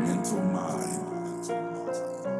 mental mind.